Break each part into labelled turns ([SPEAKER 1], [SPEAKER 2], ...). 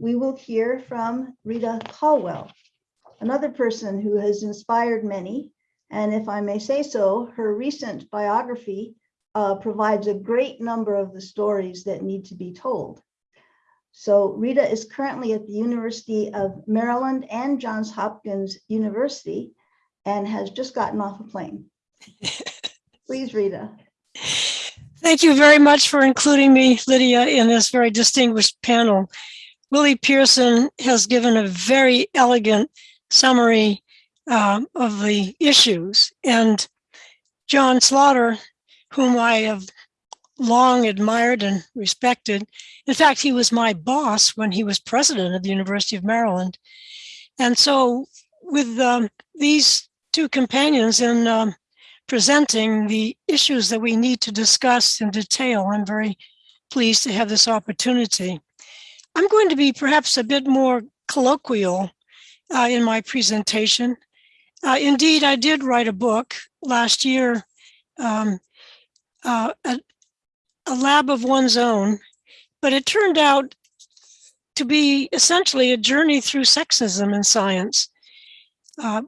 [SPEAKER 1] we will hear from Rita Colwell, another person who has inspired many. And if I may say so, her recent biography uh, provides a great number of the stories that need to be told. So Rita is currently at the University of Maryland and Johns Hopkins University and has just gotten off a plane. Please, Rita.
[SPEAKER 2] Thank you very much for including me, Lydia, in this very distinguished panel. Willie Pearson has given a very elegant summary um, of the issues. And John Slaughter, whom I have long admired and respected. In fact, he was my boss when he was president of the University of Maryland. And so with um, these two companions in um, presenting the issues that we need to discuss in detail, I'm very pleased to have this opportunity. I'm going to be perhaps a bit more colloquial uh, in my presentation. Uh, indeed, I did write a book last year, um, uh, a, a lab of one's own, but it turned out to be essentially a journey through sexism in science. Uh,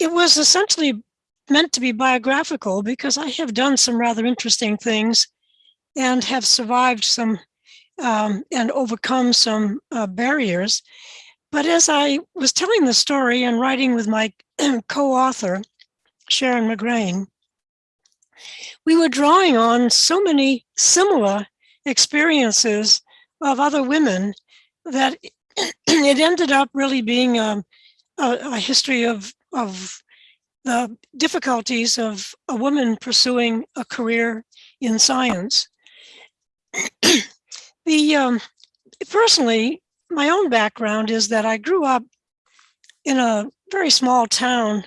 [SPEAKER 2] it was essentially meant to be biographical because I have done some rather interesting things and have survived some um, and overcome some uh, barriers. But as I was telling the story and writing with my co-author, Sharon McGrayne, we were drawing on so many similar experiences of other women that it ended up really being a, a, a history of, of the difficulties of a woman pursuing a career in science. the um, personally, my own background is that I grew up in a very small town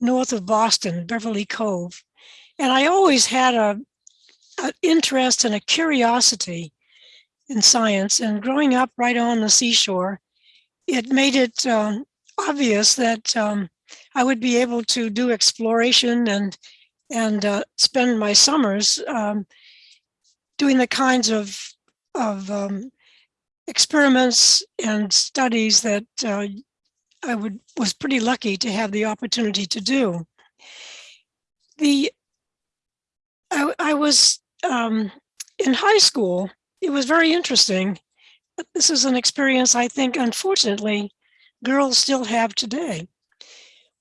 [SPEAKER 2] north of Boston, Beverly Cove. And I always had a, an interest and a curiosity in science. And growing up right on the seashore, it made it um, obvious that um, I would be able to do exploration and and uh, spend my summers um, doing the kinds of of um, experiments and studies that uh, I would was pretty lucky to have the opportunity to do. The I, I was um, in high school. It was very interesting. This is an experience I think, unfortunately, girls still have today.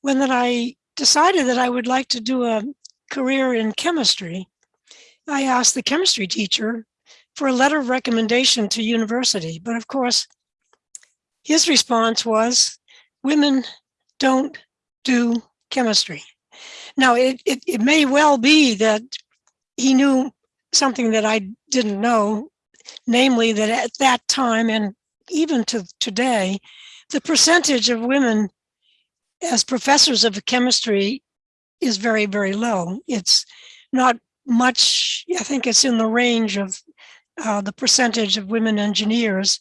[SPEAKER 2] When that I decided that I would like to do a career in chemistry, I asked the chemistry teacher for a letter of recommendation to university. But of course, his response was, women don't do chemistry. Now, it, it, it may well be that he knew something that I didn't know, namely that at that time and even to today, the percentage of women as professors of chemistry is very, very low. It's not much, I think it's in the range of uh, the percentage of women engineers,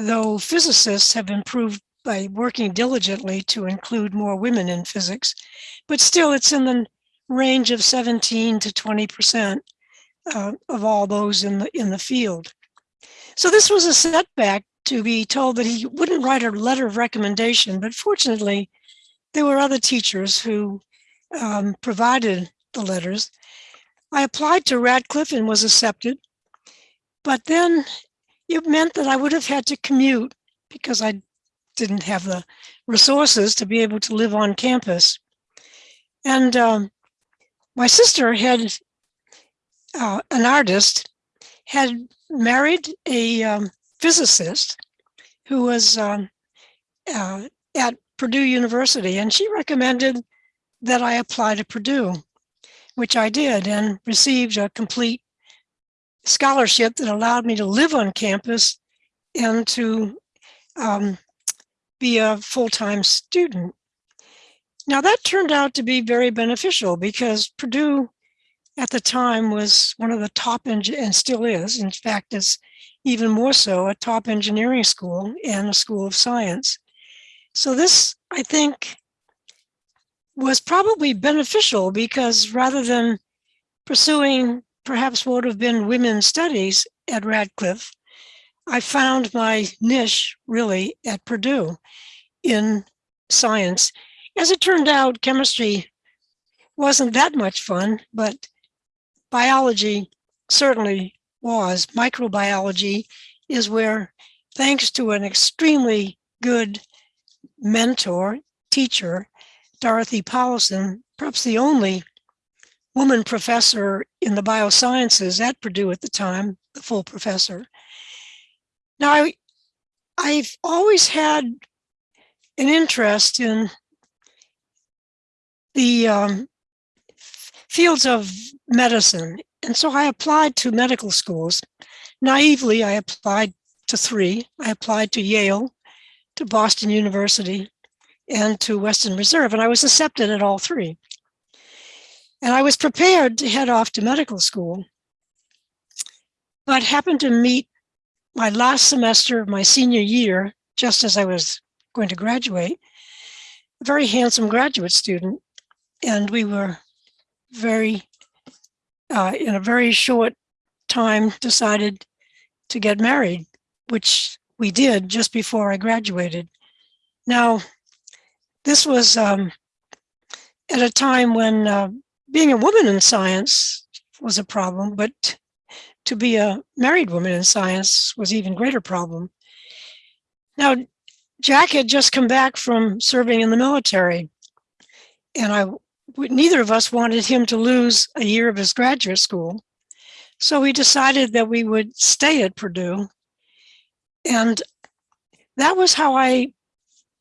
[SPEAKER 2] though physicists have improved by working diligently to include more women in physics, but still it's in the range of 17 to 20% uh, of all those in the, in the field. So this was a setback to be told that he wouldn't write a letter of recommendation, but fortunately, there were other teachers who um, provided the letters. I applied to Radcliffe and was accepted, but then it meant that I would have had to commute because I didn't have the resources to be able to live on campus. And um, my sister had, uh, an artist, had married a um, physicist who was um, uh, at Purdue University, and she recommended that I apply to Purdue, which I did and received a complete scholarship that allowed me to live on campus and to um, be a full-time student. Now that turned out to be very beneficial because Purdue at the time was one of the top and still is, in fact, is even more so a top engineering school and a school of science. So this, I think, was probably beneficial because rather than pursuing perhaps would have been women's studies at Radcliffe, I found my niche really at Purdue in science. As it turned out, chemistry wasn't that much fun, but biology certainly was. Microbiology is where, thanks to an extremely good mentor, teacher, Dorothy Powelson, perhaps the only woman professor in the biosciences at Purdue at the time, the full professor. Now, I, I've always had an interest in the um, fields of medicine. And so I applied to medical schools. Naively, I applied to three. I applied to Yale, to Boston University, and to Western Reserve, and I was accepted at all three. And I was prepared to head off to medical school, but happened to meet my last semester of my senior year, just as I was going to graduate, a very handsome graduate student. And we were very, uh, in a very short time, decided to get married, which we did just before I graduated. Now, this was um, at a time when uh, being a woman in science was a problem, but to be a married woman in science was even greater problem. Now, Jack had just come back from serving in the military, and I neither of us wanted him to lose a year of his graduate school. So we decided that we would stay at Purdue. And that was how I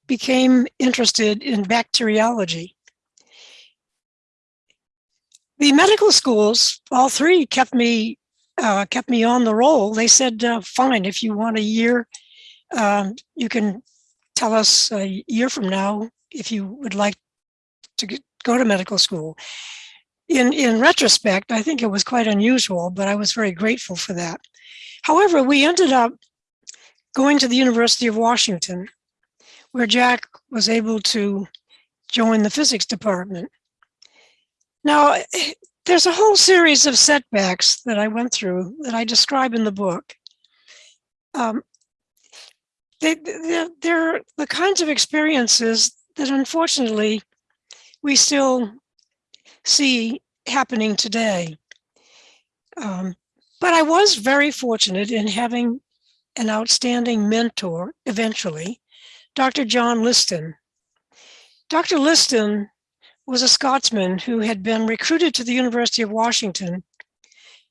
[SPEAKER 2] became interested in bacteriology. The medical schools, all three, kept me uh, kept me on the roll. They said, uh, "Fine, if you want a year, um, you can tell us a year from now if you would like to go to medical school." In in retrospect, I think it was quite unusual, but I was very grateful for that. However, we ended up going to the University of Washington, where Jack was able to join the physics department. Now, there's a whole series of setbacks that I went through that I describe in the book. Um, they, they're, they're the kinds of experiences that unfortunately we still see happening today. Um, but I was very fortunate in having an outstanding mentor eventually, Dr. John Liston. Dr. Liston was a Scotsman who had been recruited to the University of Washington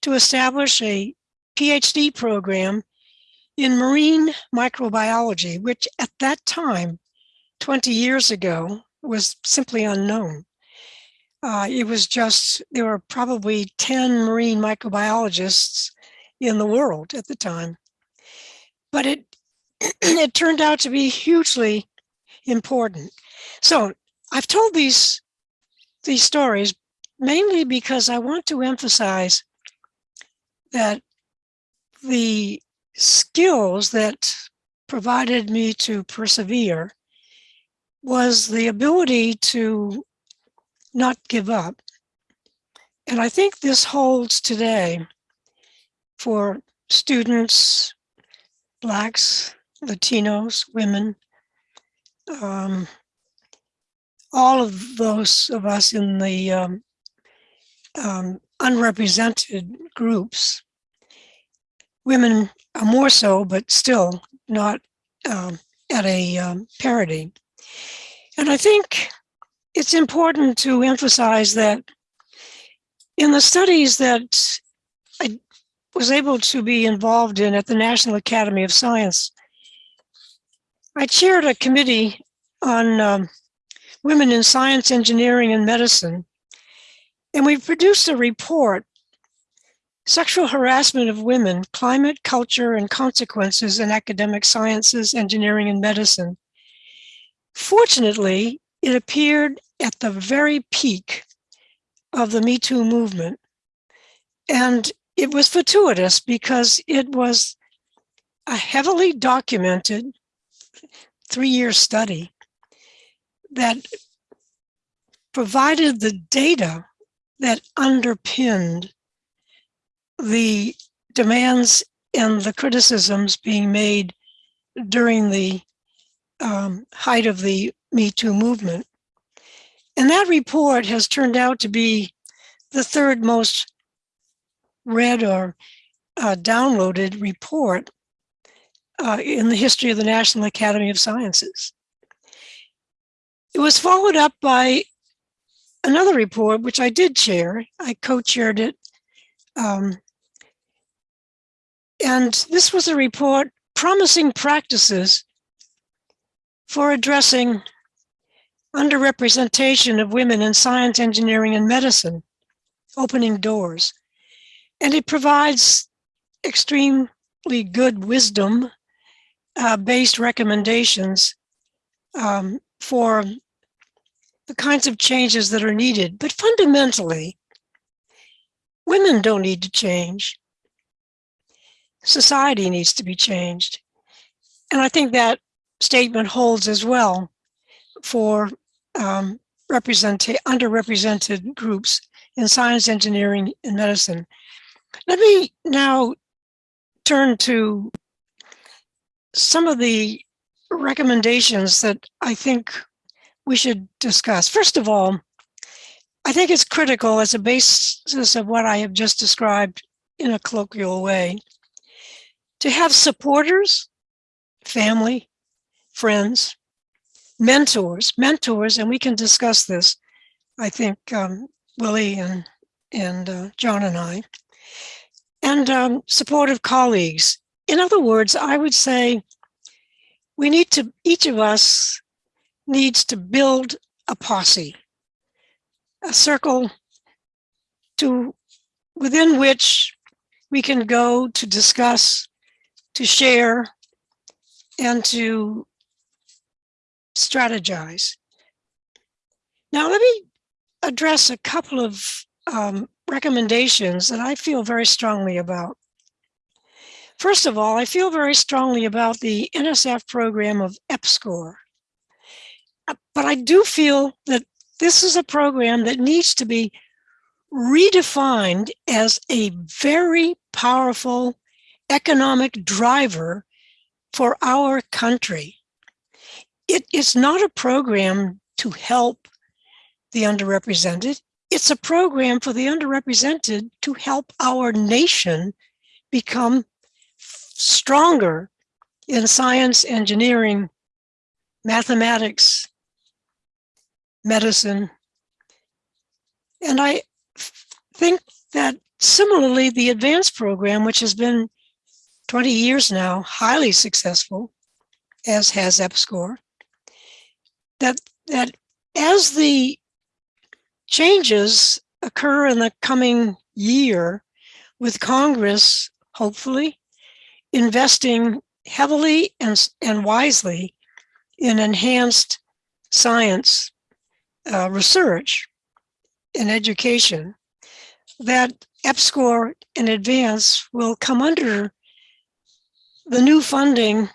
[SPEAKER 2] to establish a PhD program in marine microbiology, which at that time, 20 years ago, was simply unknown. Uh, it was just, there were probably 10 marine microbiologists in the world at the time. But it, it turned out to be hugely important. So I've told these these stories mainly because I want to emphasize that the skills that provided me to persevere was the ability to not give up. And I think this holds today for students, Blacks, Latinos, women, um, all of those of us in the um, um, unrepresented groups, women are more so, but still not um, at a um, parity. And I think it's important to emphasize that in the studies that I was able to be involved in at the National Academy of Science, I chaired a committee on um, women in science, engineering, and medicine. And we produced a report, Sexual Harassment of Women, Climate, Culture, and Consequences in Academic Sciences, Engineering, and Medicine. Fortunately, it appeared at the very peak of the Me Too movement. And it was fortuitous because it was a heavily documented three-year study that provided the data that underpinned the demands and the criticisms being made during the um, height of the Me Too movement. And that report has turned out to be the third most read or uh, downloaded report uh, in the history of the National Academy of Sciences. It was followed up by another report, which I did chair. I co-chaired it. Um, and this was a report promising practices for addressing underrepresentation of women in science, engineering, and medicine, opening doors. And it provides extremely good wisdom uh, based recommendations um, for the kinds of changes that are needed. But fundamentally, women don't need to change. Society needs to be changed. And I think that statement holds as well for um, underrepresented groups in science, engineering, and medicine. Let me now turn to some of the recommendations that I think we should discuss. First of all, I think it's critical as a basis of what I have just described in a colloquial way to have supporters, family, friends, mentors, mentors, and we can discuss this, I think, um, Willie and, and uh, John and I, and um, supportive colleagues. In other words, I would say we need to, each of us needs to build a posse, a circle to within which we can go to discuss, to share, and to strategize. Now, let me address a couple of um, recommendations that I feel very strongly about. First of all, I feel very strongly about the NSF program of EPSCoR. But I do feel that this is a program that needs to be redefined as a very powerful economic driver for our country. It is not a program to help the underrepresented. It's a program for the underrepresented to help our nation become stronger in science, engineering, mathematics, medicine. And I think that similarly, the advanced program, which has been 20 years now, highly successful, as has EPSCoR, that, that as the changes occur in the coming year with Congress, hopefully, investing heavily and, and wisely in enhanced science uh, research and education, that EPSCoR in advance will come under the new funding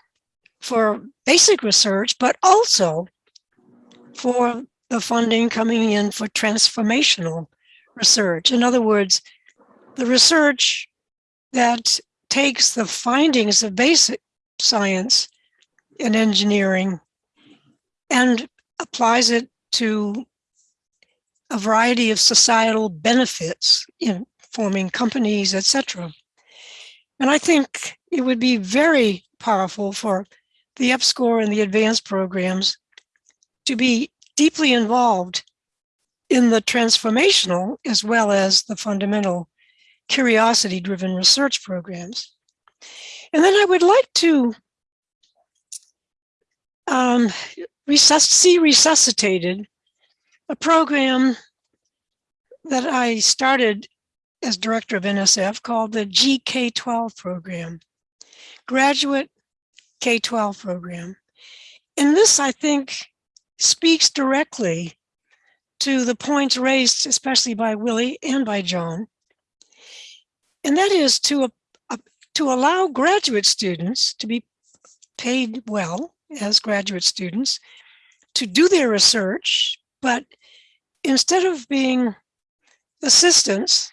[SPEAKER 2] for basic research, but also for the funding coming in for transformational research. In other words, the research that takes the findings of basic science and engineering and applies it to a variety of societal benefits in forming companies, etc. And I think it would be very powerful for the EPSCoR and the advanced programs to be deeply involved in the transformational as well as the fundamental curiosity driven research programs. And then I would like to um, resus see resuscitated a program that I started as director of NSF called the GK12 program, Graduate K-12 program. And this, I think, speaks directly to the points raised, especially by Willie and by John. And that is to, to allow graduate students to be paid well as graduate students to do their research, but instead of being assistants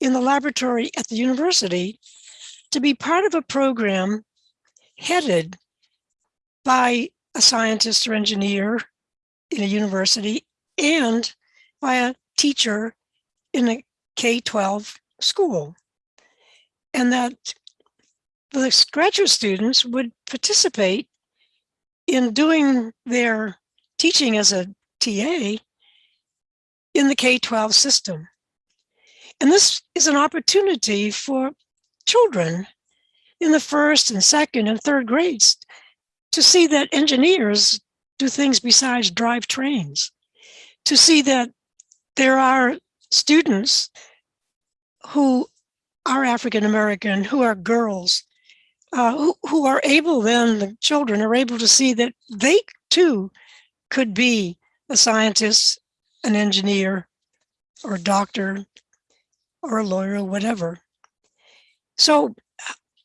[SPEAKER 2] in the laboratory at the university, to be part of a program headed by a scientist or engineer in a university and by a teacher in a K-12 school. And that the graduate students would participate in doing their teaching as a TA in the K-12 system. And this is an opportunity for children in the first and second and third grades to see that engineers do things besides drive trains, to see that there are students who are African American, who are girls, uh, who, who are able then, the children are able to see that they too could be a scientist, an engineer, or a doctor, or a lawyer, or whatever. So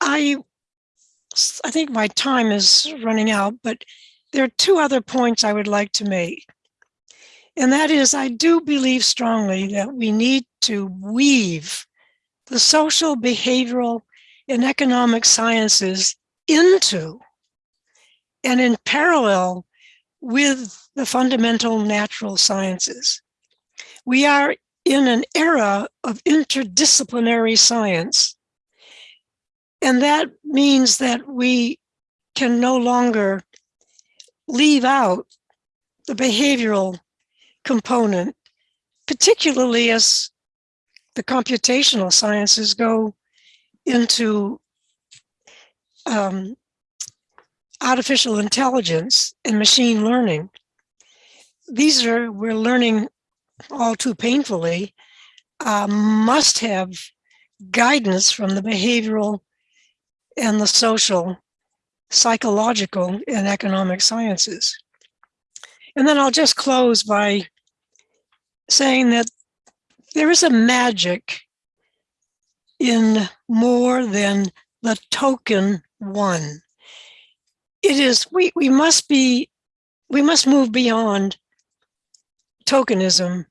[SPEAKER 2] I, I think my time is running out, but there are two other points I would like to make. And that is, I do believe strongly that we need to weave the social, behavioral, and economic sciences into and in parallel with the fundamental natural sciences. We are in an era of interdisciplinary science. And that means that we can no longer leave out the behavioral component, particularly as the computational sciences go into um, artificial intelligence and machine learning. These are, we're learning all too painfully, uh, must have guidance from the behavioral and the social, psychological and economic sciences. And then I'll just close by saying that there is a magic in more than the token one. It is, we, we must be, we must move beyond tokenism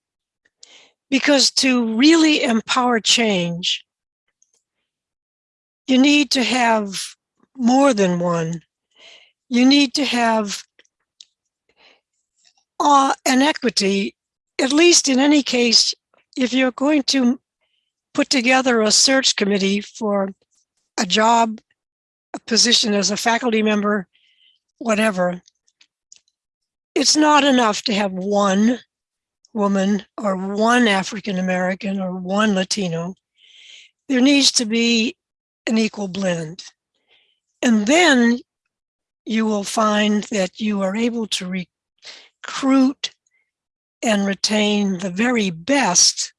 [SPEAKER 2] because to really empower change, you need to have more than one. You need to have uh, an equity, at least in any case, if you're going to put together a search committee for a job, a position as a faculty member, whatever, it's not enough to have one woman or one African American or one Latino. There needs to be an equal blend. And then you will find that you are able to recruit and retain the very best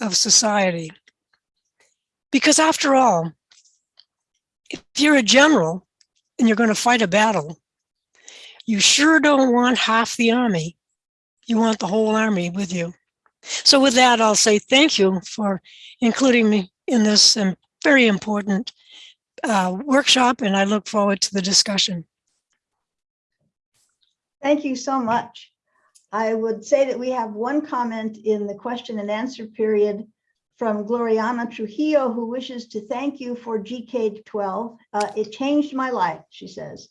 [SPEAKER 2] of society. Because after all, if you're a general and you're going to fight a battle, you sure don't want half the army. You want the whole army with you. So with that, I'll say thank you for including me in this very important uh, workshop, and I look forward to the discussion.
[SPEAKER 1] Thank you so much. I would say that we have one comment in the question and answer period from Gloriana Trujillo, who wishes to thank you for GK12. Uh, it changed my life, she says.